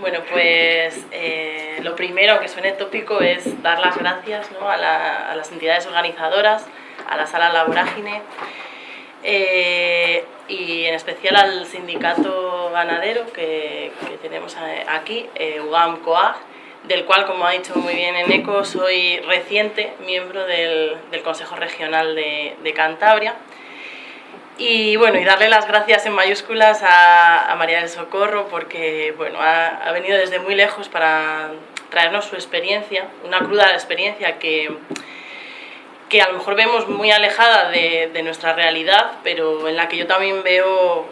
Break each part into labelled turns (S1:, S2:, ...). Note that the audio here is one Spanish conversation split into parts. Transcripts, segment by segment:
S1: Bueno, pues eh, lo primero, aunque suene tópico, es dar las gracias a, la, a, las entidades organizadoras, a la Sala La Vorágine eh, y en especial al sindicato ganadero que, tenemos aquí, eh, UGAM COAG, del cual, como ha dicho muy bien Eneco, soy reciente miembro del, Consejo Regional de Cantabria y bueno, y darle las gracias en mayúsculas a, María del Socorro porque bueno, ha, ha, venido desde muy lejos para traernos su experiencia, una cruda experiencia que, que a lo mejor vemos muy alejada de, de nuestra realidad, pero en la que yo también veo,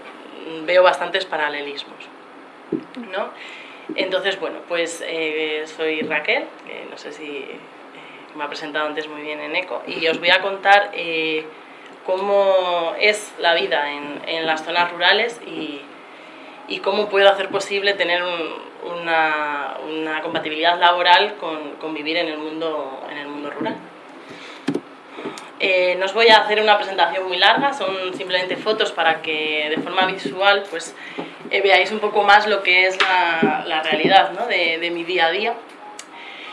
S1: veo bastantes paralelismos. ¿no? Entonces, bueno, pues eh, soy Raquel, que no sé si eh, me ha presentado antes muy bien en ECO, y os voy a contar... Eh, cómo es la vida en, en las zonas rurales y, y, cómo puedo hacer posible tener un, una, una, compatibilidad laboral con, con, vivir en el mundo, en el mundo rural. Eh, no os voy a hacer una presentación muy larga, son simplemente fotos para que de forma visual pues, eh, veáis un poco más lo que es la, la realidad ¿no? de, de mi día a día.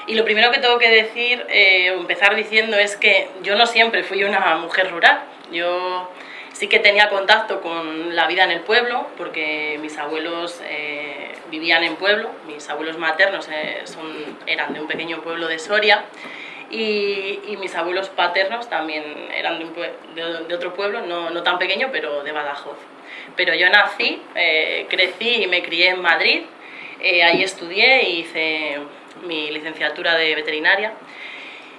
S1: Y lo primero que tengo que decir, eh, empezar diciendo, es que yo no siempre fui una mujer rural. Yo sí que tenía contacto con la vida en el pueblo, porque mis abuelos eh, vivían en pueblo, mis abuelos maternos eh, eran de un pequeño pueblo de Soria, y, mis abuelos paternos también eran de, otro pueblo, no, tan pequeño, pero de Badajoz. Pero yo nací, eh, crecí y me crié en Madrid, ahí estudié y hice mi licenciatura de veterinaria,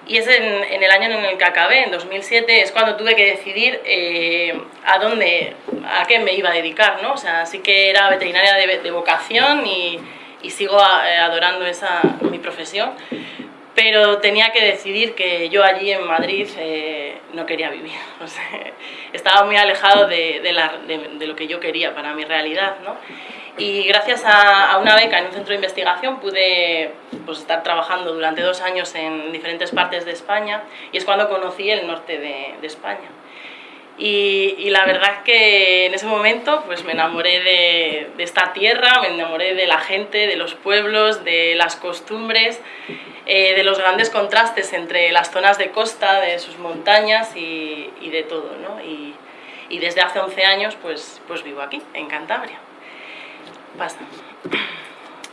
S1: y es en, en, el año en el que acabé, en 2007, es cuando tuve que decidir eh, a dónde, a qué me iba a dedicar, ¿no? O sea, sí que era veterinaria de, de vocación y, y sigo a, eh, adorando esa, mi profesión, pero tenía que decidir que yo allí en Madrid eh, no quería vivir. O sea, estaba muy alejado de, de, la, de, lo que yo quería para mi realidad, ¿no? Y gracias a, a, una beca en un centro de investigación pude pues, estar trabajando durante dos años en diferentes partes de España y es cuando conocí el norte de, de España. Y, y, la verdad es que en ese momento pues, me enamoré de, de, esta tierra, me enamoré de la gente, de los pueblos, de las costumbres, eh, de los grandes contrastes entre las zonas de costa, de sus montañas y, y de todo. ¿no? Y, y, desde hace 11 años pues, pues vivo aquí, en Cantabria. Pasa.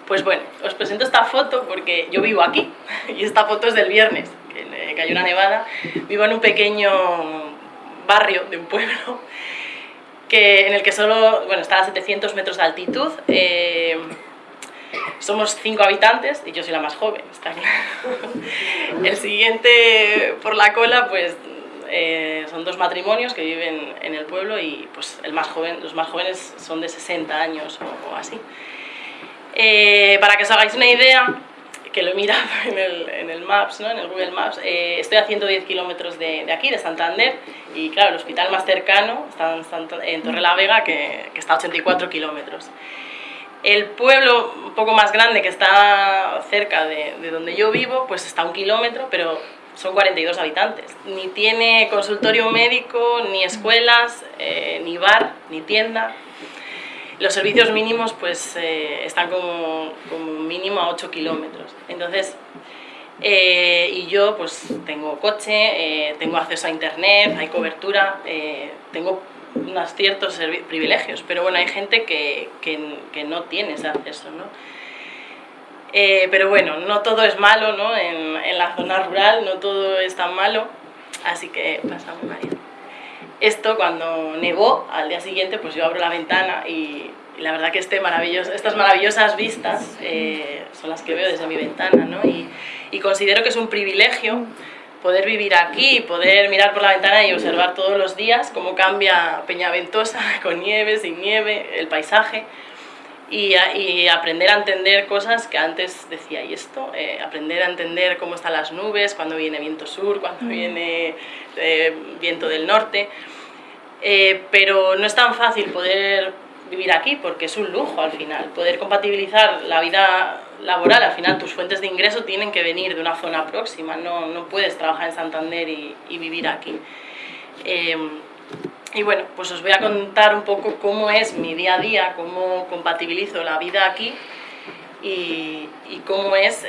S1: Pues bueno, os presento esta foto porque yo vivo aquí y esta foto es del viernes, que cayó una nevada. Vivo en un pequeño barrio de un pueblo que, en el que solo, bueno, está a 700 metros de altitud. Eh, somos cinco habitantes y yo soy la más joven, está claro. El siguiente por la cola, pues eh, son dos matrimonios que viven en el pueblo y pues el más joven, los más jóvenes son de 60 años o, o así. Eh, para que os hagáis una idea, que lo he mirado en el, en el Maps, ¿no? en el Google Maps, eh, estoy a 110 kilómetros de, de, aquí, de Santander, y claro, el hospital más cercano está en, Torre la Vega, que, que está a 84 kilómetros. El pueblo un poco más grande que está cerca de, de donde yo vivo, pues está a un kilómetro, pero son 42 habitantes. Ni tiene consultorio médico, ni escuelas, eh, ni bar, ni tienda. Los servicios mínimos pues eh, están como, como, mínimo a 8 kilómetros. Entonces, eh, y yo pues tengo coche, eh, tengo acceso a internet, hay cobertura, eh, tengo unos ciertos privilegios, pero bueno, hay gente que, que, que no tiene ese acceso, ¿no? Eh, pero bueno, no todo es malo ¿no? En, en, la zona rural, no todo es tan malo, así que pasamos María. Esto cuando nevó, al día siguiente pues yo abro la ventana y, y la verdad que este maravilloso, estas maravillosas vistas eh, son las que veo desde mi ventana ¿no? y, y considero que es un privilegio poder vivir aquí, poder mirar por la ventana y observar todos los días cómo cambia Peñaventosa con nieve, sin nieve, el paisaje y, y, aprender a entender cosas que antes decía, ¿y esto? Eh, aprender a entender cómo están las nubes, cuando viene viento sur, cuando mm. viene eh, viento del norte. Eh, pero no es tan fácil poder vivir aquí porque es un lujo al final. Poder compatibilizar la vida laboral, al final tus fuentes de ingreso tienen que venir de una zona próxima, no, no puedes trabajar en Santander y, y vivir aquí. Eh, y bueno, pues os voy a contar un poco cómo es mi día a día, cómo compatibilizo la vida aquí y, cómo es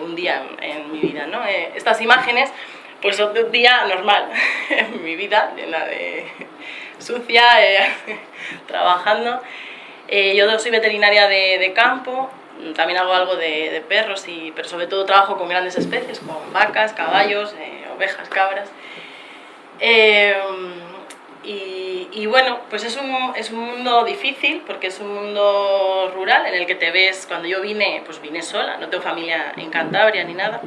S1: un día en, mi vida. ¿no? estas imágenes pues son de un día normal en mi vida, llena de sucia, trabajando. yo soy veterinaria de, de campo, también hago algo de, perros, y, pero sobre todo trabajo con grandes especies, con vacas, caballos, eh, ovejas, cabras. Eh, y, bueno, pues es un, es un mundo difícil porque es un mundo rural en el que te ves, cuando yo vine, pues vine sola, no tengo familia en Cantabria ni nada.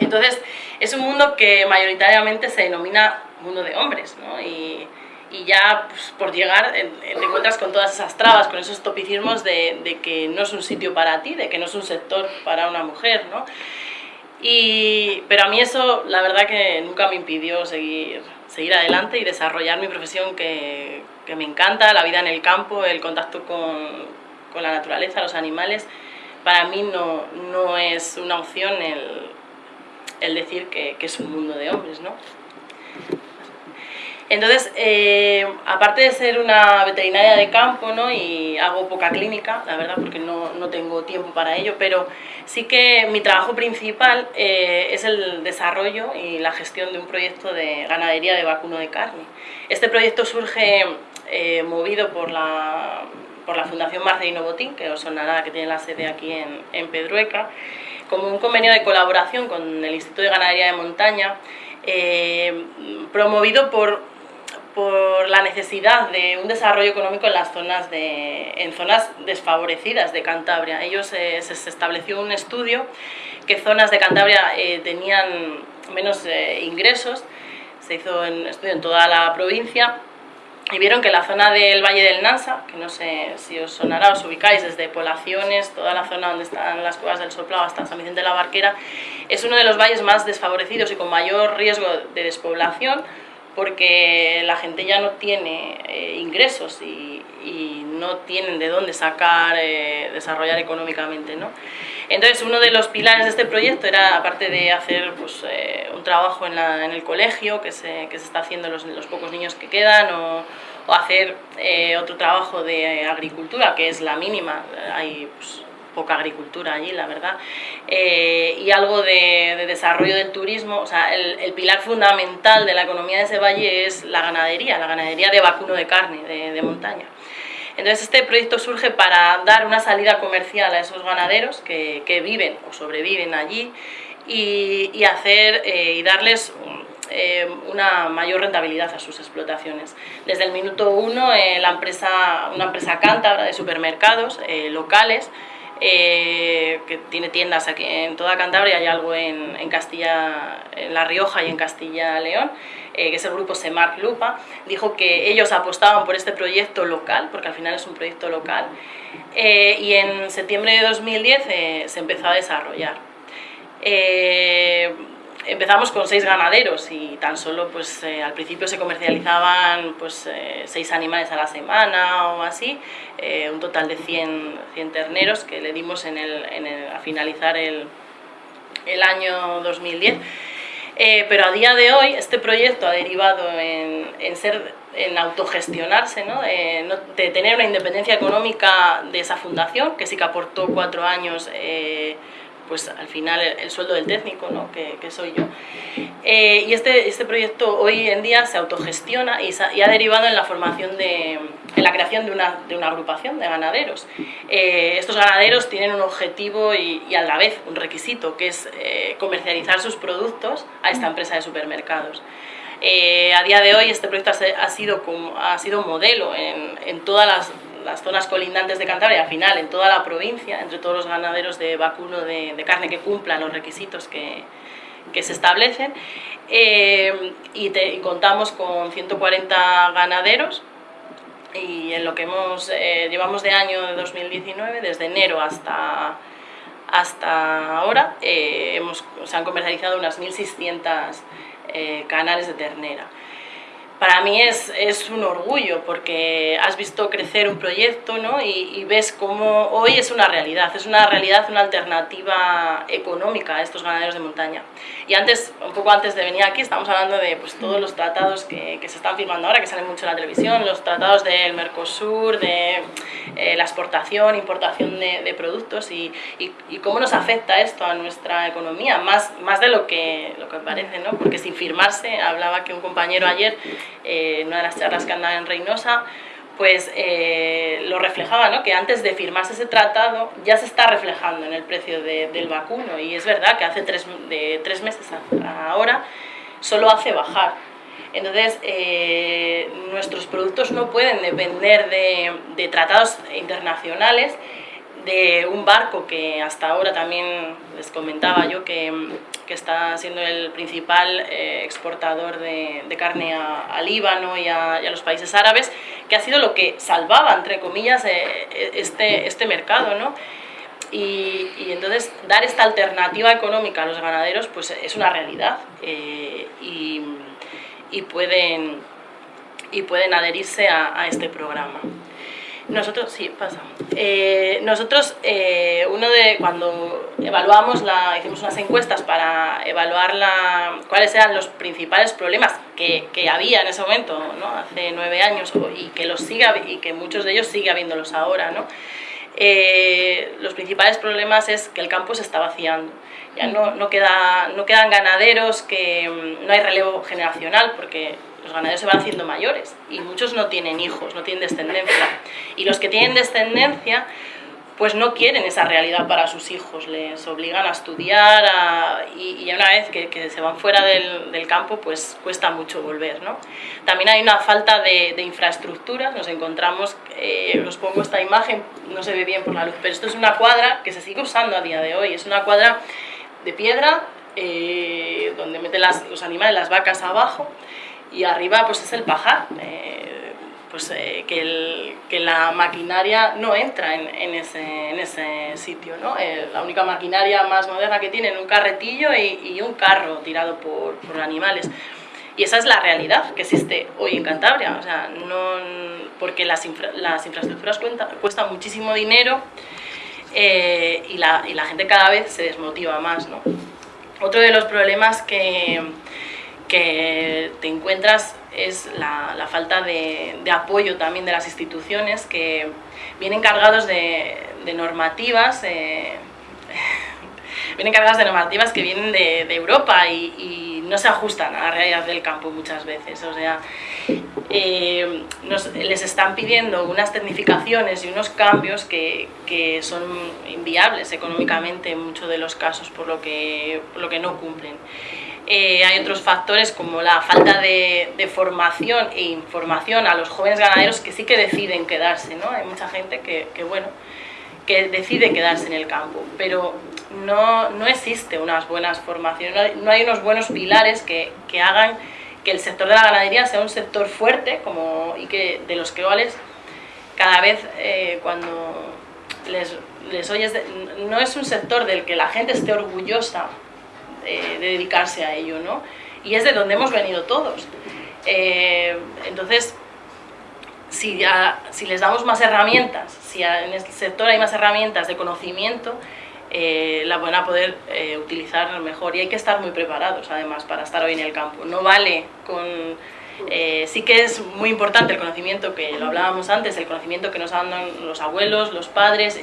S1: Entonces es un mundo que mayoritariamente se denomina mundo de hombres, ¿no? Y, y ya pues, por llegar te encuentras con todas esas trabas, con esos topicismos de, de, que no es un sitio para ti, de que no es un sector para una mujer, ¿no? Y, pero a mí eso la verdad que nunca me impidió seguir, seguir adelante y desarrollar mi profesión que, me encanta, la vida en el campo, el contacto con, la naturaleza, los animales. Para mí no, no es una opción el, el decir que, que es un mundo de hombres, ¿no? Entonces, eh, aparte de ser una veterinaria de campo, ¿no? y hago poca clínica, la verdad, porque no, no tengo tiempo para ello, pero sí que mi trabajo principal eh, es el desarrollo y la gestión de un proyecto de ganadería de vacuno de carne. Este proyecto surge eh, movido por la, por la Fundación Marcelino Botín, que os sonará que tiene la sede aquí en, en Pedrueca, como un convenio de colaboración con el Instituto de Ganadería de Montaña, promovido por por la necesidad de un desarrollo económico en las zonas, de, en zonas desfavorecidas de Cantabria. Ellos eh, se estableció un estudio que zonas de Cantabria eh, tenían menos eh, ingresos, se hizo un estudio en toda la provincia y vieron que la zona del Valle del Nansa, que no sé si os sonará, os ubicáis desde Poblaciones, toda la zona donde están las cuevas del Soplado hasta San Vicente de la Barquera, es uno de los valles más desfavorecidos y con mayor riesgo de despoblación, porque la gente ya no tiene eh, ingresos y, no tienen de dónde sacar, eh, desarrollar económicamente. ¿no? Entonces uno de los pilares de este proyecto era, aparte de hacer pues, eh, un trabajo en, el colegio, que se, que se está haciendo los, los pocos niños que quedan, o, hacer otro trabajo de agricultura, que es la mínima, hay pues, poca agricultura allí, la verdad, eh, y algo de, desarrollo del turismo, o sea, el, pilar fundamental de la economía de ese valle es la ganadería, la ganadería de vacuno de carne, de, montaña. Entonces este proyecto surge para dar una salida comercial a esos ganaderos que, viven o sobreviven allí y, hacer eh, y darles eh, una mayor rentabilidad a sus explotaciones. Desde el minuto uno, la empresa, una empresa cántabra de supermercados locales eh, que tiene tiendas aquí en toda Cantabria, hay algo en, en Castilla, en La Rioja y en Castilla-León, eh, que es el grupo Semar Lupa, dijo que ellos apostaban por este proyecto local, porque al final es un proyecto local, eh, y en septiembre de 2010 se empezó a desarrollar empezamos con seis ganaderos y tan solo pues eh, al principio se comercializaban pues eh, seis animales a la semana o así, eh, un total de 100, 100, terneros que le dimos en el, a finalizar el, el año 2010. pero a día de hoy este proyecto ha derivado en, en ser en autogestionarse, ¿no? de tener una independencia económica de esa fundación, que sí que aportó cuatro años pues al final el, sueldo del técnico, ¿no? que, que soy yo. Eh, y este, este proyecto hoy en día se autogestiona y, y, ha derivado en la formación de, en la creación de una, de una agrupación de ganaderos. Eh, estos ganaderos tienen un objetivo y, y, a la vez un requisito, que es eh, comercializar sus productos a esta empresa de supermercados. a día de hoy este proyecto ha sido, ha sido modelo en, en todas las las zonas colindantes de Cantabria, al final en toda la provincia, entre todos los ganaderos de vacuno de, carne que cumplan los requisitos que, que se establecen. Eh, y, contamos con 140 ganaderos y en lo que hemos, eh, llevamos de año de 2019, desde enero hasta, hasta ahora, eh, hemos, se han comercializado unas 1.600 canales de ternera. Para mí es, es, un orgullo porque has visto crecer un proyecto ¿no? y, ves cómo hoy es una realidad, es una realidad, una alternativa económica a estos ganaderos de montaña. Y antes, un poco antes de venir aquí, estamos hablando de pues, todos los tratados que, que se están firmando ahora, que salen mucho en la televisión, los tratados del Mercosur, de eh, la exportación, importación de, de productos y, y, y, cómo nos afecta esto a nuestra economía, más, más de lo que, lo que parece, ¿no? porque sin firmarse, hablaba que un compañero ayer eh, una de las charlas que andaba en Reynosa, pues eh, lo reflejaba, ¿no? que antes de firmarse ese tratado ya se está reflejando en el precio del vacuno y es verdad que hace tres, de tres meses ahora solo hace bajar. Entonces, eh, nuestros productos no pueden depender de, de tratados internacionales de un barco que hasta ahora también les comentaba yo que, que está siendo el principal eh, exportador de, de, carne a, Líbano y a, y a, los países árabes, que ha sido lo que salvaba, entre comillas, eh, este, este mercado, ¿no? Y, y, entonces dar esta alternativa económica a los ganaderos pues es una realidad eh, y, y, pueden, y pueden adherirse a, a este programa. Nosotros, sí, pasa. Eh, nosotros, eh, uno de, cuando evaluamos, la, hicimos unas encuestas para evaluar la, cuáles eran los principales problemas que, que había en ese momento, ¿no? hace nueve años, y que, los siga, y que muchos de ellos sigue habiéndolos ahora. ¿no? Eh, los principales problemas es que el campo se está vaciando. Ya no, no, queda, no quedan ganaderos, que no hay relevo generacional, porque los ganaderos se van haciendo mayores y muchos no tienen hijos, no tienen descendencia. Y los que tienen descendencia, pues no quieren esa realidad para sus hijos, les obligan a estudiar y, una vez que, se van fuera del, campo, pues cuesta mucho volver. ¿no? También hay una falta de, infraestructuras, nos encontramos, eh, os pongo esta imagen, no se ve bien por la luz, pero esto es una cuadra que se sigue usando a día de hoy, es una cuadra de piedra eh, donde meten los animales, las vacas abajo, y arriba pues es el pajar, eh, pues eh, que, el, que, la maquinaria no entra en, en, ese, en ese, sitio, ¿no? Eh, la única maquinaria más moderna que tienen un carretillo y, y un carro tirado por, por, animales. Y esa es la realidad que existe hoy en Cantabria, o sea, no, porque las, infra, las infraestructuras cuenta, cuestan muchísimo dinero y la, y la gente cada vez se desmotiva más, ¿no? Otro de los problemas que, que te encuentras es la, la falta de, de, apoyo también de las instituciones que vienen cargados de, de normativas eh, vienen cargadas de normativas que vienen de, de Europa y, y, no se ajustan a la realidad del campo muchas veces. O sea, eh, nos, les están pidiendo unas tecnificaciones y unos cambios que, que, son inviables económicamente en muchos de los casos por lo que, por lo que no cumplen. Eh, hay otros factores como la falta de, de, formación e información a los jóvenes ganaderos que sí que deciden quedarse, ¿no? Hay mucha gente que, que bueno, que decide quedarse en el campo, pero no, no existe unas buenas formaciones, no hay unos buenos pilares que, que, hagan que el sector de la ganadería sea un sector fuerte como, y que de los que cuales cada vez eh, cuando les, les oyes, de, no es un sector del que la gente esté orgullosa eh, de dedicarse a ello, ¿no? Y es de donde hemos venido todos. Eh, entonces, si, ya, si les damos más herramientas, si en este sector hay más herramientas de conocimiento, eh, la van a poder eh, utilizar mejor y hay que estar muy preparados además para estar hoy en el campo. No vale con... Sí que es muy importante el conocimiento que lo hablábamos antes, el conocimiento que nos dan los abuelos, los padres,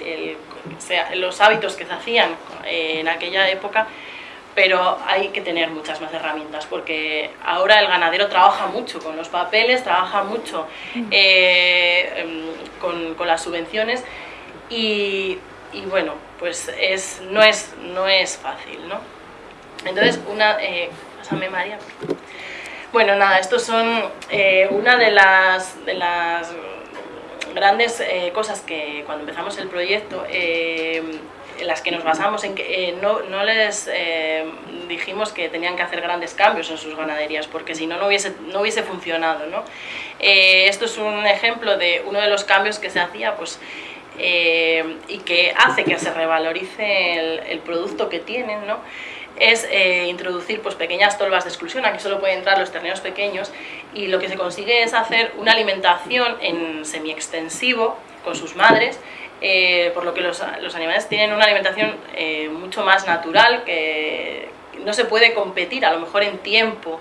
S1: los hábitos que se hacían en aquella época, pero hay que tener muchas más herramientas porque ahora el ganadero trabaja mucho con los papeles, trabaja mucho eh, em, con, con, las subvenciones y, y, bueno, pues es, no, es, no es fácil, ¿no? Entonces, una... Eh, pásame María. Bueno, nada, estos son eh, una de las, de las grandes eh, cosas que cuando empezamos el proyecto eh, en las que nos basamos, en que eh, no, no, les eh, dijimos que tenían que hacer grandes cambios en sus ganaderías, porque si no, no hubiese, no hubiese funcionado. ¿no? Eh, esto es un ejemplo de uno de los cambios que se hacía pues, y que hace que se revalorice el, el producto que tienen. ¿no? es eh, introducir pues, pequeñas tolvas de exclusión, aquí solo pueden entrar los terneros pequeños, y lo que se consigue es hacer una alimentación en semi-extensivo con sus madres, eh, por lo que los, los, animales tienen una alimentación eh, mucho más natural, que no se puede competir a lo mejor en tiempo,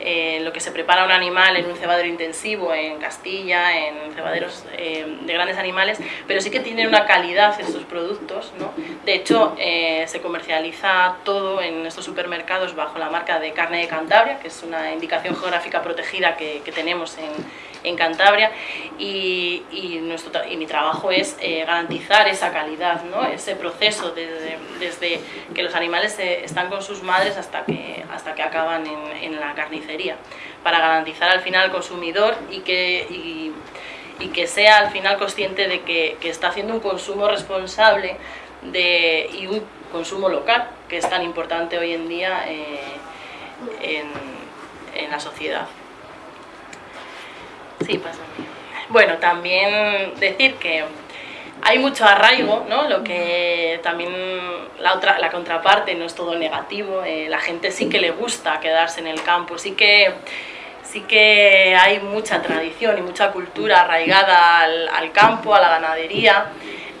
S1: en lo que se prepara un animal en un cebadero intensivo en Castilla, en cebaderos eh, de grandes animales, pero sí que tienen una calidad estos productos. ¿no? De hecho, eh, se comercializa todo en estos supermercados bajo la marca de carne de Cantabria, que es una indicación geográfica protegida que, que tenemos en, en Cantabria y, y, mi trabajo es eh, garantizar esa calidad, ese proceso desde, que los animales están con sus madres hasta que, hasta que acaban en, la carnicería, para garantizar al final al consumidor y que, sea al final consciente de que, está haciendo un consumo responsable y un consumo local, que es tan importante hoy en día eh, en la sociedad. Sí, pasa. Bueno, también decir que hay mucho arraigo, ¿no? Lo que también la otra, la contraparte no es todo negativo, eh, la gente sí que le gusta quedarse en el campo, sí que sí que hay mucha tradición y mucha cultura arraigada al, al campo, a la ganadería,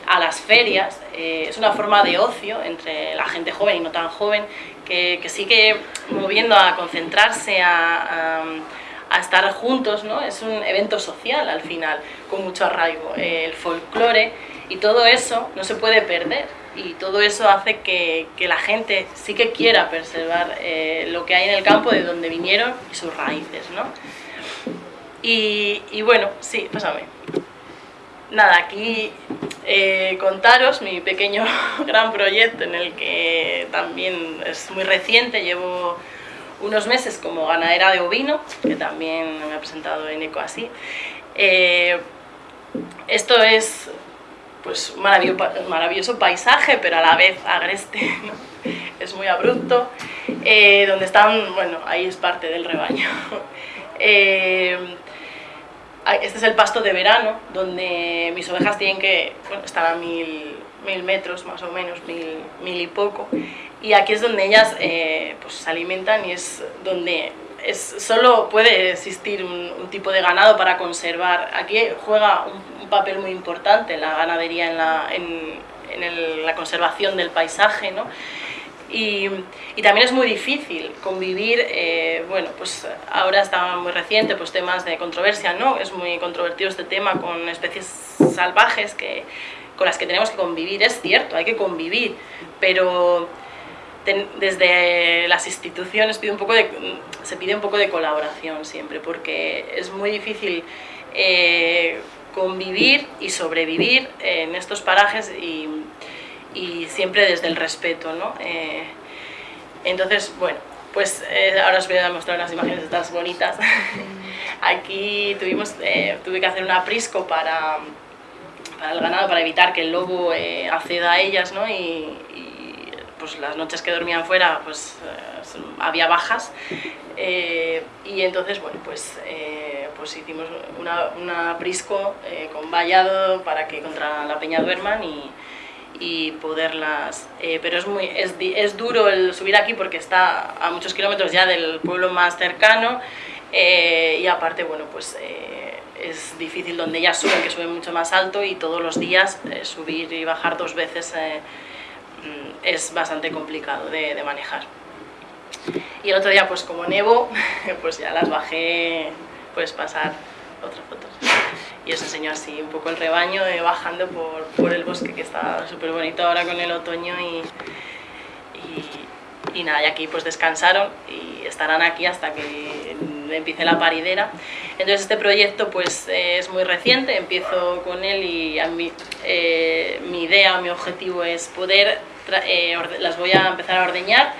S1: a las ferias. Eh, es una forma de ocio entre la gente joven y no tan joven que, que sigue moviendo a concentrarse, a, a a estar juntos, ¿no? Es un evento social al final, con mucho arraigo. El folclore y todo eso no se puede perder y todo eso hace que, que la gente sí que quiera preservar eh, lo que hay en el campo de donde vinieron y sus raíces, ¿no? Y, y bueno, sí, pásame. Nada, aquí eh, contaros mi pequeño gran proyecto en el que también es muy reciente, llevo unos meses como ganadera de ovino, que también me ha presentado en Eco así. Eh, esto es pues un maravilloso, paisaje, pero a la vez agreste, ¿no? es muy abrupto, eh, donde están, bueno, ahí es parte del rebaño. Eh, este es el pasto de verano, donde mis ovejas tienen que bueno, estar a mil, mil metros más o menos, mil, mil y poco, y aquí es donde ellas eh, pues, se alimentan y es donde es, solo puede existir un, un, tipo de ganado para conservar. Aquí juega un, un papel muy importante la ganadería en la, en, en el, la conservación del paisaje, ¿no? Y, y, también es muy difícil convivir, eh, bueno, pues ahora está muy reciente, pues temas de controversia, ¿no? Es muy controvertido este tema con especies salvajes que, con las que tenemos que convivir, es cierto, hay que convivir, pero desde las instituciones pide un poco de, se pide un poco de colaboración siempre, porque es muy difícil eh, convivir y sobrevivir en estos parajes y, y siempre desde el respeto. ¿no? Eh, entonces, bueno, pues eh, ahora os voy a mostrar unas imágenes de estas bonitas. Aquí tuvimos, eh, tuve que hacer un aprisco para, para el ganado, para evitar que el lobo eh, acceda a ellas, ¿no? Y, pues las noches que dormían fuera pues eh, había bajas eh, y entonces bueno pues, pues hicimos una, un aprisco eh, con vallado para que contra la peña duerman y, y poderlas eh, pero es muy es, es, duro el subir aquí porque está a muchos kilómetros ya del pueblo más cercano y aparte bueno pues es difícil donde ellas suben que suben mucho más alto y todos los días subir y bajar dos veces Mm, es bastante complicado de, de, manejar. Y el otro día, pues como nevo, pues ya las bajé, puedes pasar otras fotos. Y os enseño así un poco el rebaño eh, bajando por, por, el bosque que está súper bonito ahora con el otoño y, y, nada, y aquí pues descansaron y estarán aquí hasta que empiece la paridera. Entonces este proyecto pues eh, es muy reciente, empiezo con él y a eh, mi idea, mi objetivo es poder, eh, las voy a empezar a ordeñar,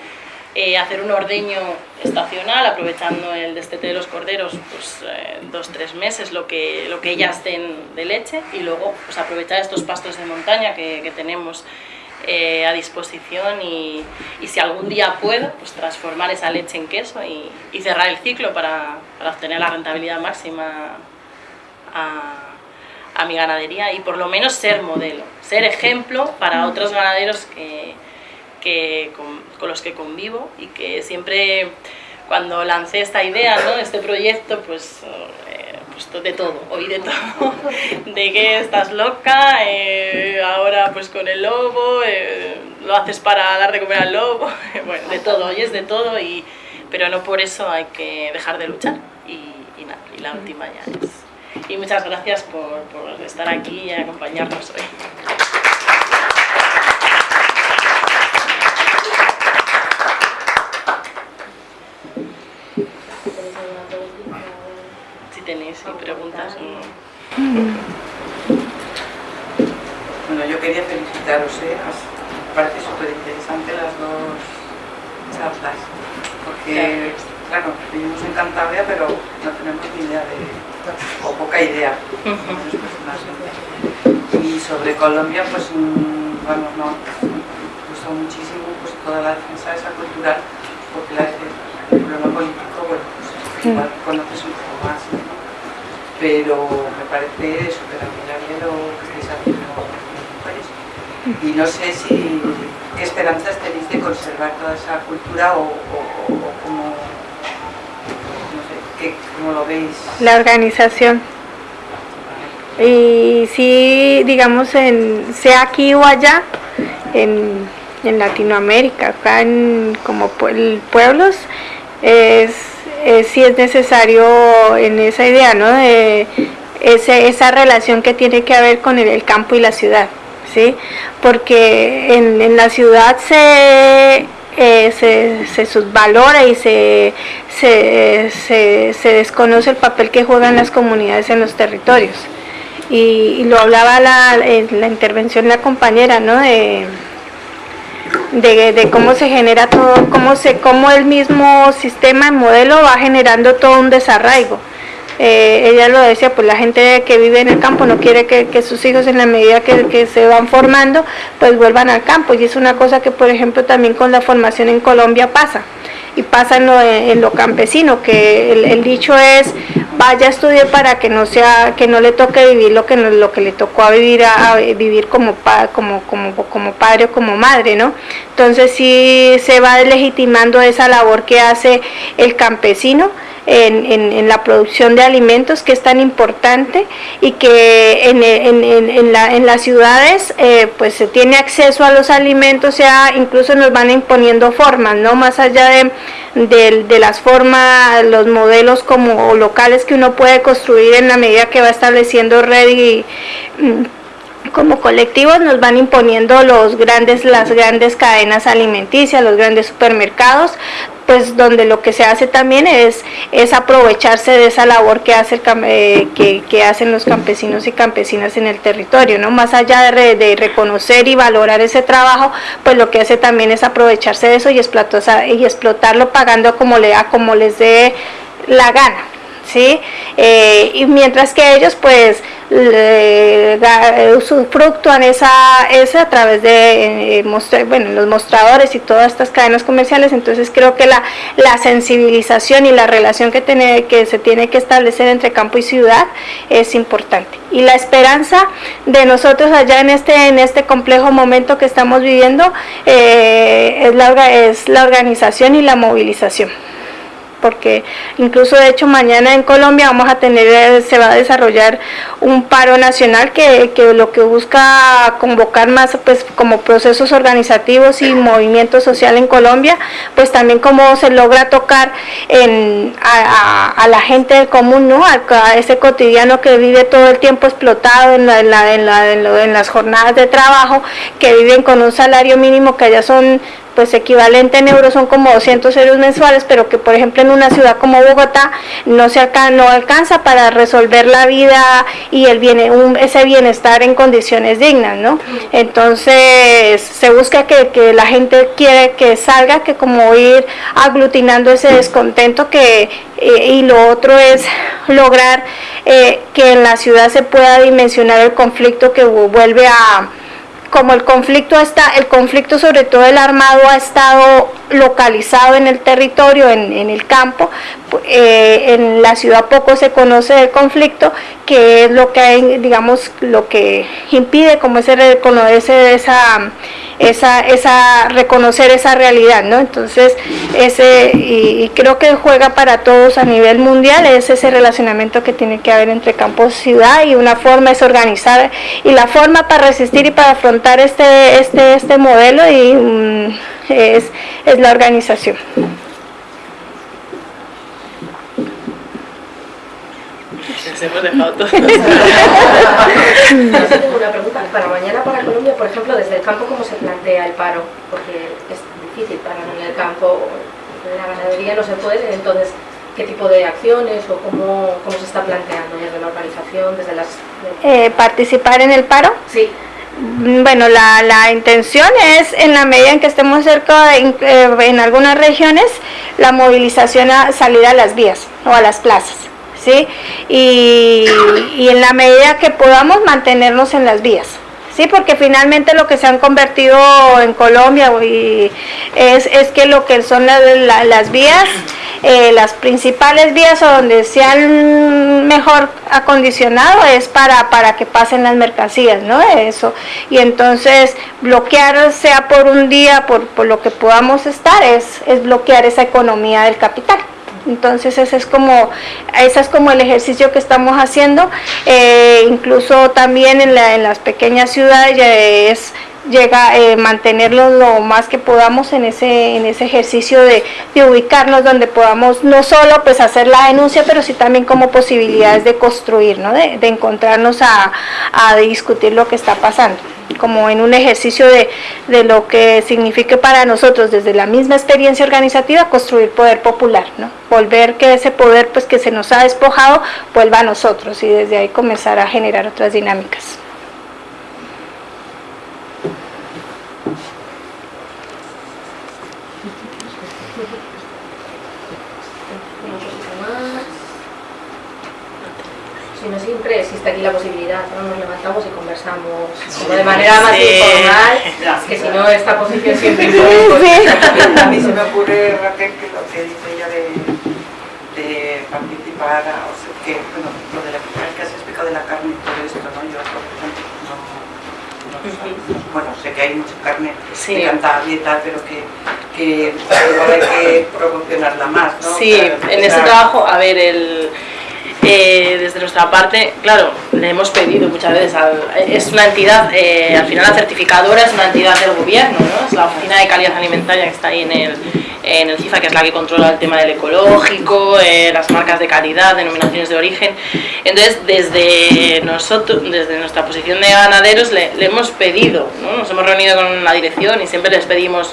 S1: eh, hacer un ordeño estacional aprovechando el destete de los corderos pues eh, dos tres meses lo que lo que ellas den de leche y luego pues aprovechar estos pastos de montaña que, que tenemos eh, a disposición y, y, si algún día puedo, pues transformar esa leche en queso y, y cerrar el ciclo para, para, obtener la rentabilidad máxima a, a, mi ganadería y por lo menos ser modelo, ser ejemplo para otros ganaderos que, que, con, los que convivo y que siempre cuando lancé esta idea, ¿no? este proyecto, pues, eh, pues de todo, oí de todo, de que estás loca, eh, ahora pues con el lobo, eh, lo haces para dar de comer al lobo, bueno, de todo, oyes de todo, y, pero no por eso hay que dejar de luchar y, nada, y la última ya es. Y muchas gracias por, por estar aquí y acompañarnos hoy. Preguntas.
S2: Bueno, yo quería felicitaros, ¿eh? me parece súper interesante las dos charlas, porque, claro, vivimos en Cantabria, pero no tenemos ni idea de, o poca idea Y sobre Colombia, pues, mm, bueno, no, me gustó muchísimo pues, toda la defensa de esa cultural, porque la, el problema político, bueno, pues, igual conoces un poco más. Pero me parece súper admirable lo que estáis haciendo en Y no sé si qué esperanzas tenéis de conservar toda esa cultura o, cómo, no sé, cómo lo veis.
S3: La organización. Y si, digamos, en, sea aquí o allá, en, en Latinoamérica, acá en como pueblos, es eh, si es necesario en esa idea, ¿no? De esa relación que tiene que haber con el, campo y la ciudad, ¿sí? Porque en, la ciudad se, eh, se, subvalora y se, se, desconoce el papel que juegan las comunidades en los territorios. Y, lo hablaba la, en la intervención la compañera, ¿no? De, de, cómo se genera todo, cómo, se, cómo el mismo sistema, modelo va generando todo un desarraigo. Eh, ella lo decía, pues la gente que vive en el campo no quiere que, sus hijos en la medida que, se van formando, pues vuelvan al campo. Y es una cosa que, por ejemplo, también con la formación en Colombia pasa. Y pasa en lo, campesino, que el, dicho es, vaya a estudiar para que no sea que no le toque vivir lo que lo que le tocó a vivir a, vivir como, como como como padre o como madre no entonces sí se va deslegitimando esa labor que hace el campesino en, la producción de alimentos que es tan importante y que en, las ciudades eh, pues se tiene acceso a los alimentos, ya incluso nos van imponiendo formas, ¿no? Más allá de, de, las formas, los modelos como locales que uno puede construir en la medida que va estableciendo red y mm, como colectivos nos van imponiendo los grandes, las grandes cadenas alimenticias, los grandes supermercados, pues donde lo que se hace también es, es aprovecharse de esa labor que, hace eh, que, hacen los campesinos y campesinas en el territorio, ¿no? Más allá de, reconocer y valorar ese trabajo, pues lo que hace también es aprovecharse de eso y, explotarlo pagando como, le, como les dé la gana. ¿Sí? Eh, y mientras que ellos pues usufructúan esa, esa a través de eh, bueno, los mostradores y todas estas cadenas comerciales, entonces creo que la, la sensibilización y la relación que, tiene, que se tiene que establecer entre campo y ciudad es importante. Y la esperanza de nosotros allá en este, en este complejo momento que estamos viviendo eh, es, la, es la organización y la movilización porque incluso de hecho mañana en Colombia vamos a tener, eh, se va a desarrollar un paro nacional que, lo que busca convocar más pues como procesos organizativos y movimiento social en Colombia, pues también cómo se logra tocar en, a, la gente común, ¿no? A, ese cotidiano que vive todo el tiempo explotado en, la, en, la, en las jornadas de trabajo, que viven con un salario mínimo que allá son pues equivalente en euros son como 200 euros mensuales, pero que por ejemplo en una ciudad como Bogotá no se alcanza, no alcanza para resolver la vida y el bien, ese bienestar en condiciones dignas, ¿no? Entonces se busca que, la gente quiere que salga, que como ir aglutinando ese descontento que eh, y lo otro es lograr eh, que en la ciudad se pueda dimensionar el conflicto que vuelve a como el conflicto está, el conflicto sobre todo el armado ha estado localizado en el territorio, en, el campo, eh, en la ciudad poco se conoce del conflicto, que es lo que digamos, lo que impide como ese reconocer esa esa, esa, reconocer esa realidad, ¿no? Entonces, ese, y, creo que juega para todos a nivel mundial, es ese relacionamiento que tiene que haber entre campo y ciudad y una forma es organizar, y la forma para resistir y para afrontar este, este, este modelo y, mm, es, es la organización.
S1: Hemos dejado todo.
S4: tengo una pregunta. Para mañana, para Colombia, por ejemplo, desde el campo, ¿cómo se plantea el paro? Porque es difícil parar en el campo, en la ganadería no se puede, entonces, ¿qué tipo de acciones o cómo, cómo se está planteando desde la organización, desde las...
S3: Eh, ¿Participar en el paro?
S4: Sí.
S3: Bueno, la, la, intención es, en la medida en que estemos cerca, de, eh, en algunas regiones, la movilización a salir a las vías o a las plazas. ¿Sí? Y, en la medida que podamos mantenernos en las vías. Sí, porque finalmente lo que se han convertido en Colombia es, es que lo que son las vías, eh, las principales vías donde se han mejor acondicionado es para, para que pasen las mercancías, ¿no? Eso. Y entonces bloquear, sea por un día, por, por lo que podamos estar, es, es bloquear esa economía del capital. Entonces ese es como, ese es como el ejercicio que estamos haciendo, eh, incluso también en, las pequeñas ciudades es llega eh, mantenerlos lo más que podamos en ese en ese ejercicio de, ubicarnos donde podamos no solo pues hacer la denuncia pero sí también como posibilidades de construir ¿no? de, encontrarnos a, a discutir lo que está pasando como en un ejercicio de, lo que signifique para nosotros desde la misma experiencia organizativa construir poder popular, ¿no? volver que ese poder pues que se nos ha despojado vuelva a nosotros y desde ahí comenzar a generar otras dinámicas.
S4: Siempre existe aquí la posibilidad, ¿no? nos levantamos y conversamos de manera más informal, que si no esta posición siempre
S2: A mí se me ocurre, Raquel, que lo que dice ella de, de participar, o sea, que, bueno, lo de la que has explicado de la carne y todo esto, ¿no? Yo, por ejemplo, no, no, bueno, sé que hay mucha carne sí. y tal, pero que, que igual hay que promocionarla más, ¿no?
S1: Sí, en ese trabajo, a ver, el eh, desde nuestra parte, claro, le hemos pedido muchas veces, es una entidad, eh, al final la certificadora es una entidad del gobierno, ¿no? es la Oficina de Calidad Alimentaria que está ahí en el, en el CIFA, que es la que controla el tema del ecológico, eh, las marcas de calidad, denominaciones de origen. Entonces, desde nosotros, desde nuestra posición de ganaderos, le, hemos pedido, ¿no? nos hemos reunido con la dirección y siempre les pedimos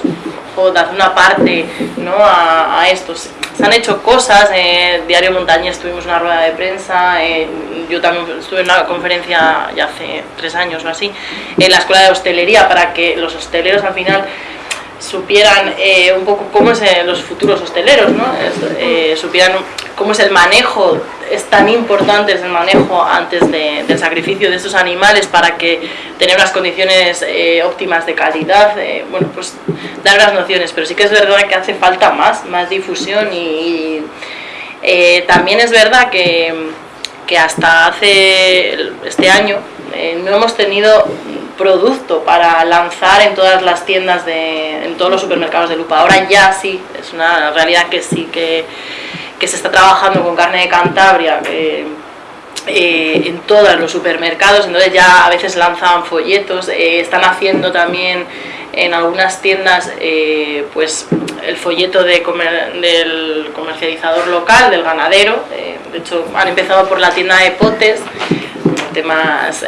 S1: dar una parte ¿no? a estos se han hecho cosas, eh, Diario Montañés tuvimos una rueda de prensa, eh, yo también estuve en una conferencia ya hace tres años o así, en la escuela de hostelería para que los hosteleros al final supieran eh, un poco cómo es los futuros hosteleros, ¿no? supieran cómo es el manejo, es tan importante el manejo antes del sacrificio de estos animales para que tener unas condiciones eh, óptimas de calidad, eh, bueno, pues dar unas nociones, pero sí que es verdad que hace falta más, más difusión y, eh, también es verdad que, que, hasta hace este año no hemos tenido producto para lanzar en todas las tiendas, de, en todos los supermercados de lupa, ahora ya sí, es una realidad que sí que que se está trabajando con carne de Cantabria eh, en todos los supermercados, entonces ya a veces lanzan folletos, eh, están haciendo también en algunas tiendas eh, pues el folleto de del comercializador local, del ganadero, de hecho han empezado por la tienda de potes, temas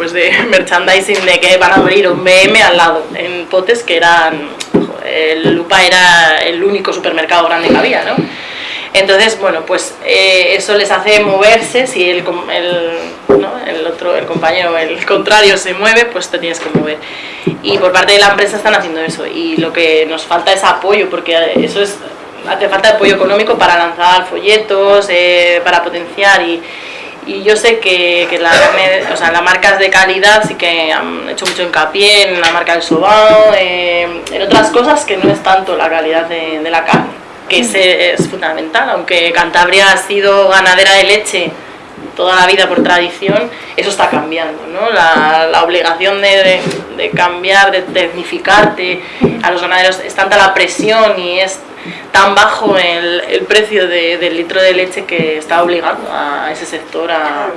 S1: pues de merchandising de que van a abrir un BM al lado, en potes que eran el Lupa era el único supermercado grande que había, ¿no? Entonces, bueno, pues eh, eso les hace moverse, si el, el, otro, el compañero, el contrario se mueve, pues te tienes que mover. Y por parte de la empresa están haciendo eso y lo que nos falta es apoyo, porque eso es, hace falta apoyo económico para lanzar folletos, eh, para potenciar y, y yo sé que, que la o sea, las marcas de calidad sí que han hecho mucho hincapié en la marca del sobao, eh, en otras cosas que no es tanto la calidad de, la carne, que es, es, fundamental, aunque Cantabria ha sido ganadera de leche toda la vida por tradición, eso está cambiando, ¿no? La, la obligación de, de, cambiar, de tecnificarte a los ganaderos, es tanta la presión y es tan bajo el, el precio de, del litro de leche que está obligando a ese sector a,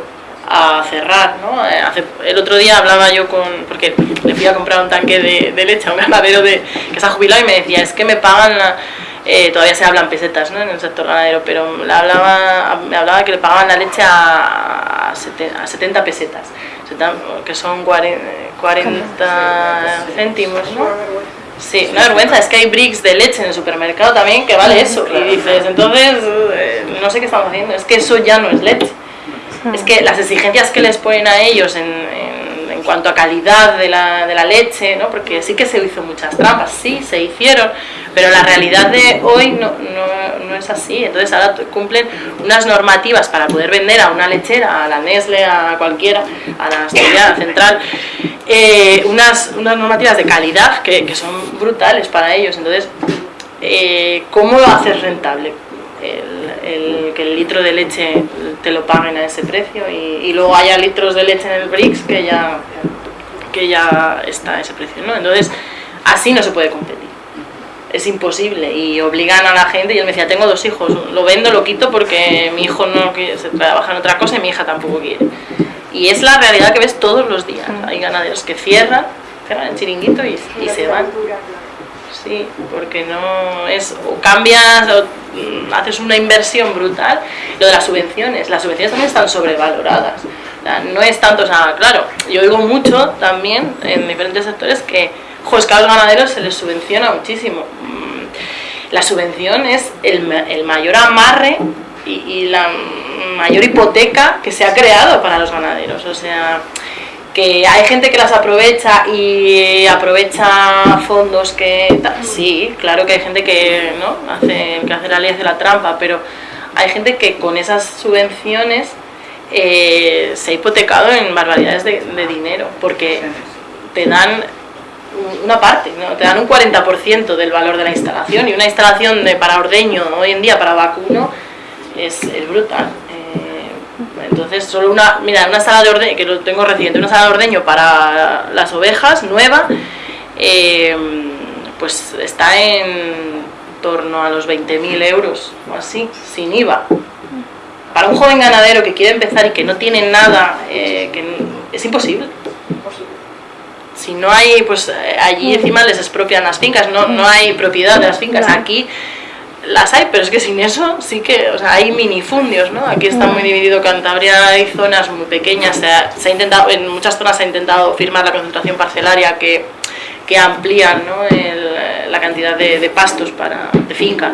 S1: a cerrar, ¿no? Eh, hace, el otro día hablaba yo con, porque le fui a comprar un tanque de, de leche a un ganadero de, que se ha jubilado y me decía, es que me pagan, la, eh, todavía se hablan pesetas ¿no? en el sector ganadero, pero le hablaba, me hablaba que le pagaban la leche a, a 70 pesetas, que son 40, 40 céntimos, ¿no? Sí, una vergüenza, es que hay bricks de leche en el supermercado también que vale eso. Y dices, entonces, eh, no sé qué estamos haciendo, es que eso ya no es leche es que las exigencias que les ponen a ellos en, en, cuanto a calidad de la, de la, leche, ¿no? porque sí que se hizo muchas trampas, sí, se hicieron, pero la realidad de hoy no, no, no es así. Entonces ahora cumplen unas normativas para poder vender a una lechera, a la Nestle, a cualquiera, a la Central, eh, unas, unas normativas de calidad que, que son brutales para ellos. Entonces, eh, ¿cómo lo haces rentable? El, el, que el litro de leche te lo paguen a ese precio y, y, luego haya litros de leche en el BRICS que ya, que ya está a ese precio, ¿no? Entonces, así no se puede competir. Es imposible y obligan a la gente y él me decía, tengo dos hijos, lo vendo, lo quito porque mi hijo no quiere, se trabaja en otra cosa y mi hija tampoco quiere. Y es la realidad que ves todos los días. Hay ganaderos que cierran, cierran el chiringuito y, y se van sí, porque no es, o cambias o mm, haces una inversión brutal. Lo de las subvenciones, las subvenciones también están sobrevaloradas. No es tanto, o sea, claro, yo oigo mucho también en diferentes sectores que, jo, es que a los ganaderos se les subvenciona muchísimo. Mm, la subvención es el, el mayor amarre y, y la mayor hipoteca que se ha creado para los ganaderos. O sea, que hay gente que las aprovecha y aprovecha fondos que sí, claro que hay gente que no hace que hace la ley de la trampa, pero hay gente que con esas subvenciones eh, se ha hipotecado en barbaridades de, de, dinero, porque te dan una parte, ¿no? te dan un 40% del valor de la instalación y una instalación de para ordeño hoy en día para vacuno es, es brutal. Entonces, solo una, mira, una sala de ordeño, que lo tengo reciente, una sala de ordeño para las ovejas, nueva, eh, pues está en torno a los 20.000 euros o así, sin IVA. Para un joven ganadero que quiere empezar y que no tiene nada, eh, que es imposible. Si no hay, pues eh, allí encima les expropian las fincas, no, no hay propiedad de las fincas. Aquí las hay, pero es que sin eso sí que, o sea, hay minifundios, ¿no? Aquí está muy dividido Cantabria, hay zonas muy pequeñas, se ha, se ha, intentado, en muchas zonas se ha intentado firmar la concentración parcelaria que, que amplían ¿no? El, la cantidad de, de, pastos para, de finca,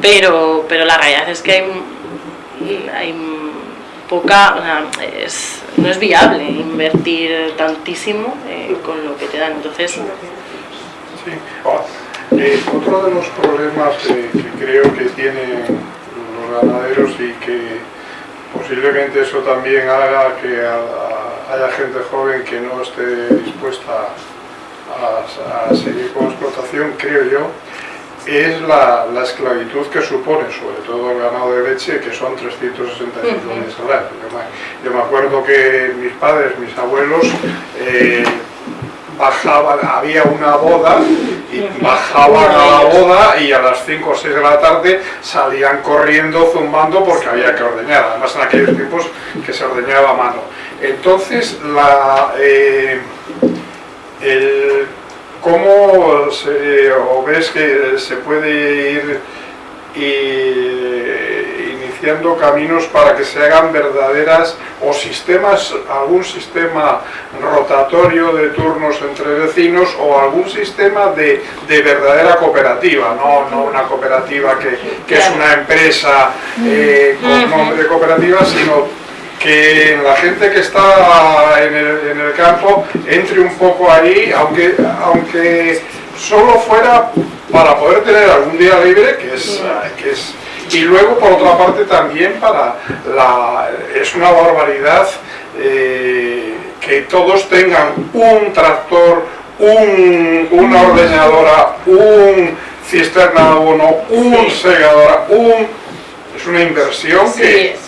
S1: pero, pero la realidad es que hay, hay poca, o sea, es, no es viable invertir tantísimo eh, con lo que te dan, entonces... Sí.
S5: Eh, otro de los problemas eh, que creo que tienen los ganaderos y que posiblemente eso también haga que a, a, haya gente joven que no esté dispuesta a, a, seguir con la explotación, creo yo, es la, la, esclavitud que supone, sobre todo el ganado de leche, que son 365 días al año. Yo me, yo me acuerdo que mis padres, mis abuelos, eh, bajaban, había una boda y bajaban a la boda y a las 5 o 6 de la tarde salían corriendo, zumbando porque había que ordeñar, además en aquellos tiempos que se ordeñaba a mano. Entonces, la, eh, el, ¿cómo se, o ves que se puede ir y, iniciando caminos para que se hagan verdaderas o sistemas, algún sistema rotatorio de turnos entre vecinos o algún sistema de, de verdadera cooperativa, no, no una cooperativa que, que es una empresa eh, con nombre de cooperativa, sino que la gente que está en el, en el campo entre un poco ahí, aunque, aunque solo fuera para poder tener algún día libre, que es, que es y luego por otra parte también para la, es una barbaridad eh, que todos tengan un tractor, un, una ordeñadora, un cisterna de abono, un segadora, un, es una inversión
S1: sí,
S5: que...
S1: Es.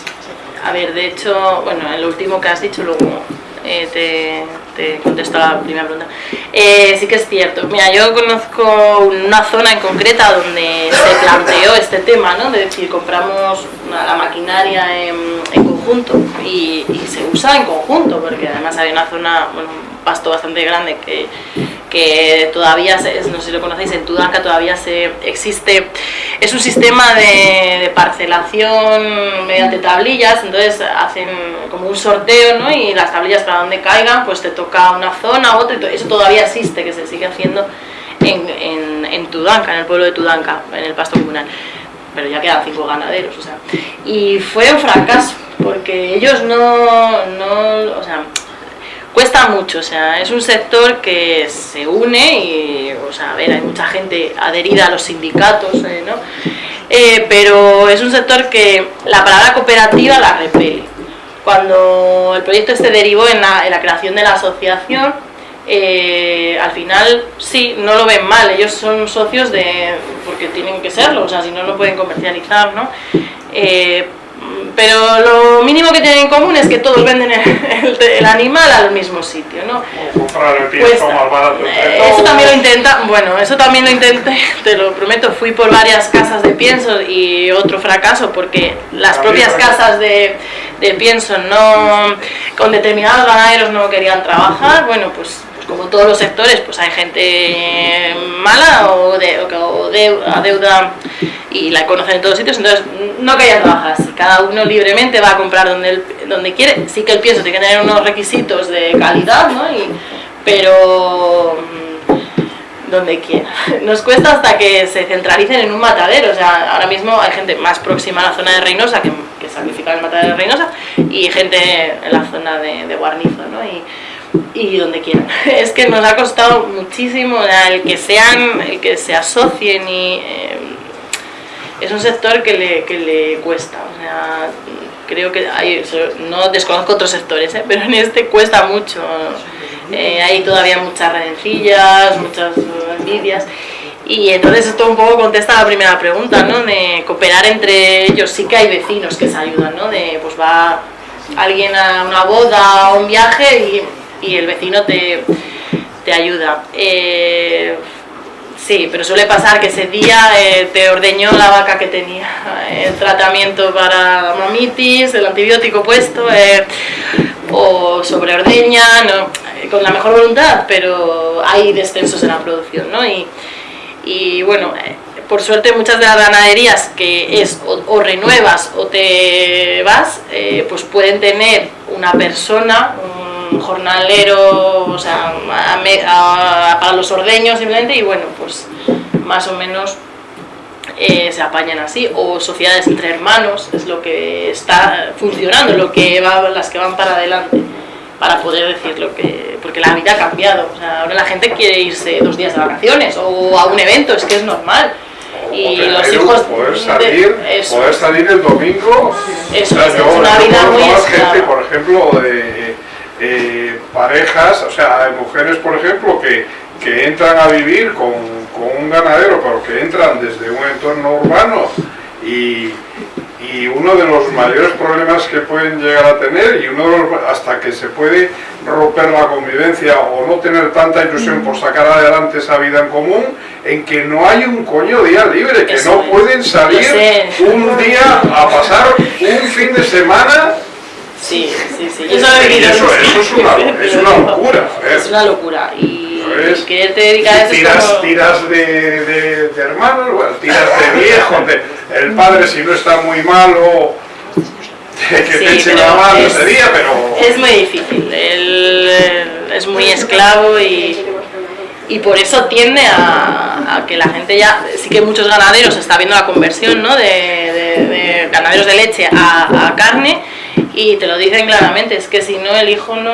S1: A ver, de hecho, bueno, en lo último que has dicho, luego eh, te, te contesto la primera pregunta. Eh, sí que es cierto. Mira, yo conozco una zona en concreta donde se planteó este tema, ¿no? De decir, compramos la maquinaria en, conjunto y, se usa en conjunto, porque además hay una zona, bueno, pasto bastante grande que, que todavía, se- no sé si lo conocéis, en Tudanca todavía se existe, es un sistema de, parcelación mediante tablillas, entonces hacen como un sorteo, ¿no? Y las tablillas para donde caigan, pues te toca una zona, otra, y eso todavía existe, que se sigue haciendo en, en, en Tudanca, en el pueblo de Tudanca, en el pasto comunal. Pero ya quedan cinco ganaderos, o sea. Y fue un fracaso, porque ellos no, no, o sea, cuesta mucho, o sea, es un sector que se une y, o sea, a ver, hay mucha gente adherida a los sindicatos, eh, ¿no? Eh, pero es un sector que la palabra cooperativa la repele. Cuando el proyecto este derivó en la, en la creación de la asociación, eh, al final sí, no lo ven mal, ellos son socios de porque tienen que serlo, o sea, si no, no pueden comercializar, ¿no? Eh, pero mínimo que tienen en común es que todos venden el, el- el animal al mismo sitio, ¿no?
S5: O comprar el pienso
S1: Cuesta.
S5: más barato.
S1: Eh, eso también lo intenta, bueno, eso también lo intenté, te lo prometo, fui por varias casas de pienso y otro fracaso porque las
S5: También
S1: propias casas de, de pienso no, con determinados ganaderos no querían trabajar, bueno, pues, pues como todos los sectores, pues hay gente mala o, de, o que- de- adeuda y la conocen en todos sitios, entonces no querían trabajar así, cada uno libremente va a comprar donde, él- donde quiere, sí que el pienso tiene que tener unos requisitos de calidad, ¿no? Y, pero mm, donde quiera. Nos cuesta hasta que se centralicen en un matadero. O sea, ahora mismo hay gente más próxima a la zona de Reynosa que, que sacrifica el matadero de Reynosa y gente en la zona de, de Guarnizo, ¿no? Y, y donde quieran. Es que nos ha costado muchísimo el que sean, el que se asocien y eh, es un sector que le, que le cuesta. O sea, creo que hay, no desconozco otros sectores, ¿eh? pero en este cuesta mucho. Eh, hay todavía muchas redencillas, muchas envidias. Y entonces esto un poco contesta la primera pregunta, ¿no? De cooperar entre ellos. Sí que hay vecinos que se ayudan, ¿no? De pues va alguien a una boda o un viaje y, y el vecino te, te ayuda. Eh, Sí, pero suele pasar que ese día eh, te ordeñó la vaca que tenía el tratamiento para mamitis, el antibiótico puesto, eh, o sobreordeña, no, eh, con la mejor voluntad, pero hay descensos en la producción, ¿no? Y, y bueno, eh, por suerte muchas de las ganaderías que es o, o renuevas o te vas, eh, pues pueden tener una persona, un jornalero, o sea, a a- para los ordeños simplemente, y bueno, pues más o menos eh, se apañan así, o sociedades entre hermanos, es lo que está funcionando, lo que va, las que van para adelante, para poder decir lo que, porque la vida ha cambiado, o sea, ahora la gente quiere irse dos días de vacaciones o a un evento, es que es normal. Y los hijos
S5: poder
S1: de-
S5: salir,
S1: eso.
S5: poder salir el domingo
S1: Eso
S5: O sea,
S1: es,
S5: yo-
S1: es una vida muy
S5: más
S1: esclava.
S5: gente, por ejemplo, de eh, parejas, o sea, hay mujeres, por ejemplo, que, que entran a vivir con, con un ganadero, pero que entran desde un entorno urbano y, y uno de los mayores problemas que pueden llegar a tener y uno de los, hasta que se puede romper la convivencia o no tener tanta ilusión por sacar adelante esa vida en común, en que no hay un coño día libre, que
S1: Eso
S5: no
S1: es.
S5: pueden salir un día a pasar un fin de semana
S1: Sí, sí, sí. Yo solo he
S5: y
S1: vivido
S5: eso, eso es, una, es una locura. ¿eh?
S1: Es una locura. Y
S5: ¿Sabes?
S1: quererte dedicar a eso es
S5: tiras,
S1: como...
S5: tiras de, de- de hermanos, bueno, tiras de viejos, de- el padre si no está muy malo, que
S1: Sí,
S5: te eche
S1: pero
S5: la mano
S1: es-
S5: ese día, pero...
S1: Es muy difícil, él es muy esclavo y, y por eso tiende a, a que la gente ya, sí que muchos ganaderos está viendo la conversión ¿no? de, de- de ganaderos de leche a, a carne y te lo dicen claramente, es que si no el hijo no,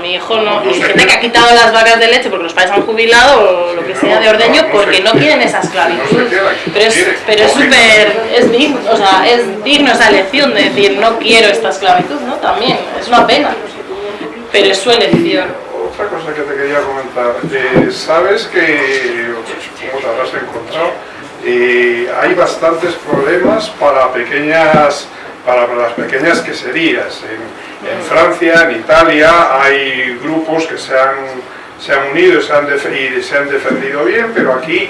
S1: mi hijo no, y gente que ha quitado las vacas de leche porque los padres han jubilado o lo que sea de ordeño porque no
S5: quiere.
S1: quieren esa esclavitud, pero es, pero es súper es digno, o sea, es digno esa elección de decir no quiero esta esclavitud, ¿no? También, es una pena, pero es su elección.
S5: Otra cosa que te quería comentar, eh, sabes que, como te habrás encontrado, eh, hay bastantes problemas para pequeñas para las pequeñas queserías. En, Francia, en Italia, hay grupos que se han, se han unido y se han, y se han defendido bien, pero aquí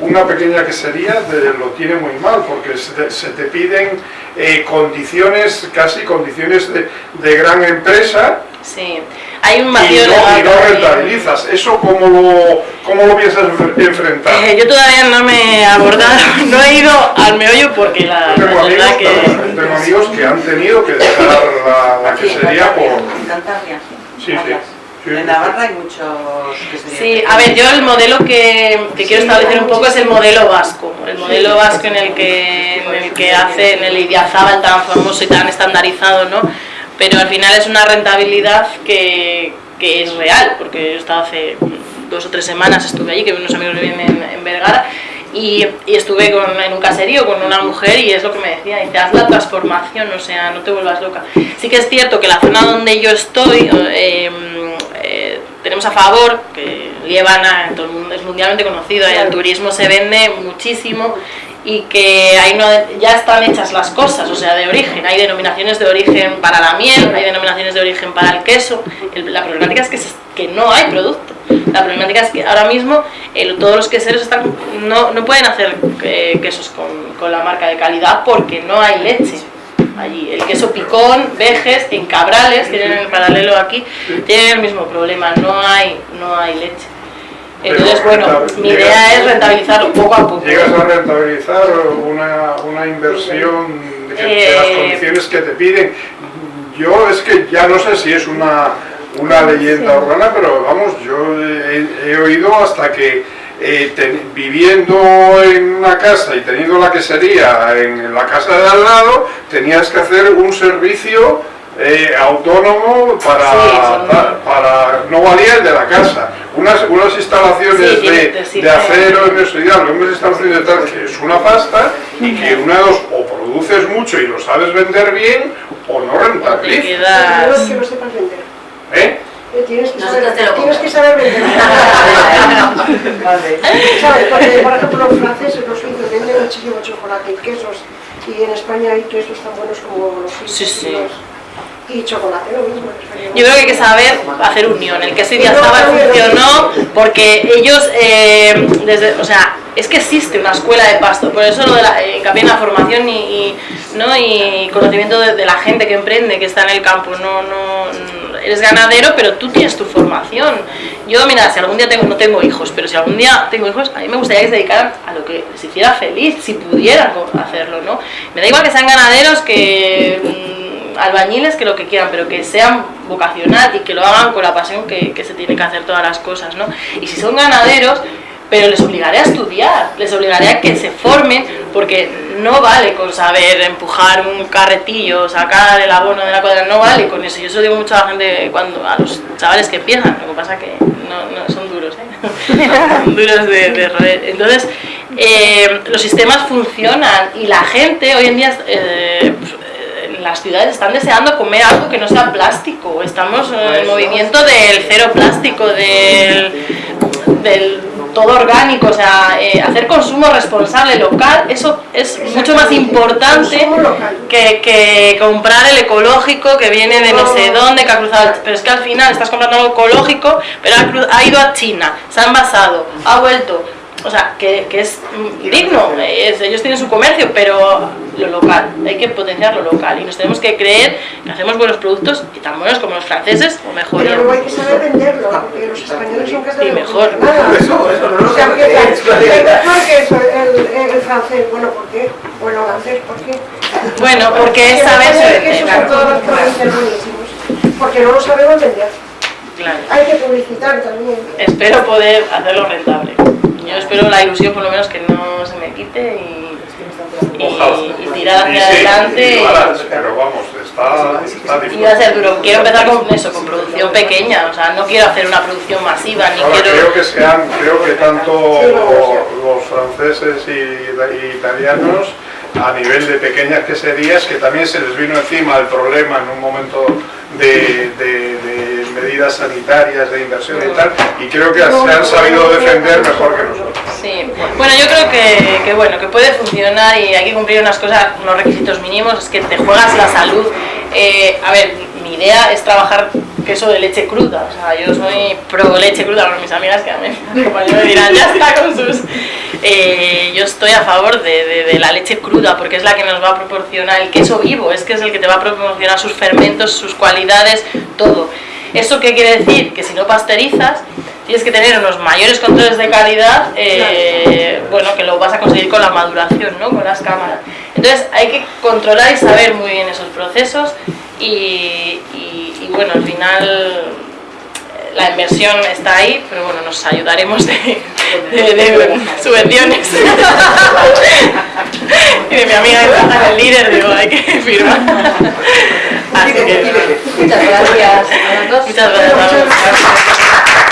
S5: una pequeña quesería lo tiene muy mal porque se te, se te piden eh, condiciones, casi condiciones de, de gran empresa
S1: Sí, hay un
S5: y
S1: vacío
S5: no, y
S1: legal
S5: no rentabilizas. ¿Eso cómo lo, cómo lo piensas enf- enfrentar?
S1: Eh, yo todavía no me he abordado, no he ido al meollo porque la,
S5: Yo tengo
S1: la
S5: amigos,
S1: que...
S5: tengo amigos que han tenido que dejar la, la quesería
S2: Cantabria,
S5: por... Sí, sí.
S2: En. Navarra hay muchos que se
S1: Sí, a ver, yo el modelo que, que quiero establecer un poco es el modelo vasco, el modelo vasco en el que, en el que hace, en el Idiazábal tan famoso y tan estandarizado, ¿no? Pero al final es una rentabilidad que, que es real, porque yo estaba hace dos o tres semanas, estuve allí, que unos amigos viven en, en Vergara, y, y estuve con- en un caserío con una mujer y es lo que me decía, dice, haz la transformación, o sea, no te vuelvas loca. Sí que es cierto que la zona donde yo estoy, eh, eh, tenemos a favor, que Liébana todo el mundo es mundialmente conocido, el turismo se vende muchísimo y que ahí no, ya están hechas las cosas, o sea, de origen. Hay denominaciones de origen para la miel, hay denominaciones de origen para el queso. El- la problemática es que, se- que no hay producto. La problemática es que ahora mismo el- todos los queseros están, no, no pueden hacer eh, quesos con, con la marca de calidad porque no hay leche allí. El queso picón, vejes, en cabrales, tienen en paralelo aquí, tienen el mismo problema, no hay, no hay leche. Entonces, bueno, mi idea es rentabilizarlo poco a poco.
S5: ¿Llegas a rentabilizar una, una inversión de, que- de las
S1: Eh,
S5: condiciones que te piden? Yo es que ya no sé si es una, una leyenda urbana, pero vamos, yo he, he oído hasta que eh, ten- viviendo en una casa y teniendo la quesería en la casa de al lado, tenías que hacer un servicio eh, autónomo para,
S1: Sí,
S5: para no valía el de la casa. Unas, unas instalaciones
S1: Sí,
S5: de,
S1: sí,
S5: de acero en eso y tal, unas instalaciones de tal, que es una pasta y que una de dos, o produces mucho y lo sabes vender bien, o no
S1: Te
S5: rentabilizas.
S1: Quedas...
S6: que no sepas vender.
S5: ¿Eh?
S6: Eh, Tienes que, saber, tienes que saber vender.
S2: Vale.
S6: ¿Sabes? Porque, por ejemplo, los franceses, los suizos venden muchísimo chocolate y quesos. Y en España hay quesos tan buenos como los suizos.
S1: Sí, sí.
S6: Y, los- y chocolate, lo mismo.
S1: Yo creo que hay que saber hacer unión. El queso Idiazábal funcionó porque ellos, eh, desde, o sea, es que existe una escuela de pasto, por eso lo de la, eh, en la formación y, y, ¿no? y conocimiento de, de la gente que emprende, que está en el campo. No, no, eres ganadero, pero tú tienes tu formación. Yo, mira, si algún día tengo, no tengo hijos, pero si algún día tengo hijos, a mí me gustaría que se dedicaran a lo que les hiciera feliz, si pudieran hacerlo, ¿no? Me da igual que sean ganaderos, que mm, albañiles, que lo que quieran, pero que sean vocacional y que lo hagan con la pasión que, que se tiene que hacer todas las cosas, ¿no? Y si son ganaderos, pero les obligaré a estudiar, les obligaré a que se formen, porque no vale con saber empujar un carretillo, sacar el abono de la cuadra, no vale con eso. Yo eso digo mucho a la gente, cuando, a los chavales que empiezan, lo que pasa que no, no son duros, ¿eh? Son duros de, de roer. Entonces, eh, los sistemas funcionan y la gente hoy en día... eh, las ciudades están deseando comer algo que no sea plástico. Estamos en el movimiento del cero plástico, del, del todo orgánico, o sea, eh, hacer consumo responsable local, eso es mucho más importante que, que comprar el ecológico que viene de no sé dónde, que ha cruzado. Pero es que al final estás comprando algo ecológico, pero ha, ha ido a China, se ha envasado, ha vuelto. O sea, que, que es mm, digno, es- ellos tienen su comercio, pero lo local, hay que potenciar lo local y nos tenemos que creer que hacemos buenos productos y tan buenos como los franceses o mejor.
S6: Pero luego hay que saber venderlo, porque los españoles son capaces
S1: Sí,
S6: de
S1: mejor.
S6: nada.
S7: Eso, eso, no
S6: O sea, que es mejor que eso, el, el francés, bueno, ¿por qué? O el holandés, ¿por qué?
S1: Bueno, porque es saberse
S6: que
S1: vender, claro.
S6: todos los buenísimos, porque no lo sabemos vender.
S1: Claro.
S6: Hay que publicitar también.
S1: Espero poder hacerlo rentable. Yo espero la ilusión por lo menos que no se me quite y, y- tirar
S5: Y
S1: hacia
S5: sí,
S1: adelante.
S5: y pero vamos, está, está
S1: Y
S5: difícil.
S1: va a ser duro. Quiero empezar con eso, con producción pequeña. O sea, no quiero hacer una producción masiva, ni
S5: Ahora,
S1: quiero...
S5: creo que sean, creo que tanto los franceses y, y italianos a nivel de pequeñas queserías que también se les vino encima el problema en un momento de, de- de medidas sanitarias de inversión y tal, y creo que se han sabido defender mejor que nosotros.
S1: Sí, bueno, yo creo que, que, bueno, que puede funcionar y hay que cumplir unas cosas, unos requisitos mínimos, es que te juegas la salud. Eh, a ver, mi idea es trabajar queso de leche cruda, o sea, yo soy pro leche cruda, mis amigas que a mí me dirán, ya está con sus... Eh, yo estoy a favor de, de, de, la leche cruda porque es la que nos va a proporcionar el queso vivo, es que es el que te va a proporcionar sus fermentos, sus cualidades, todo. ¿Eso qué quiere decir? Que si no pasteurizas, tienes que tener unos mayores controles de calidad, eh, bueno, que lo vas a conseguir con la maduración, ¿no? Con las cámaras. Entonces hay que controlar y saber muy bien esos procesos y, y, y bueno, al final la inversión está ahí, pero bueno, nos ayudaremos de, de, de subvenciones. y de mi amiga que el líder, digo, hay que firmar. Así que,
S4: Muchas gracias a las dos.
S1: muchas gracias.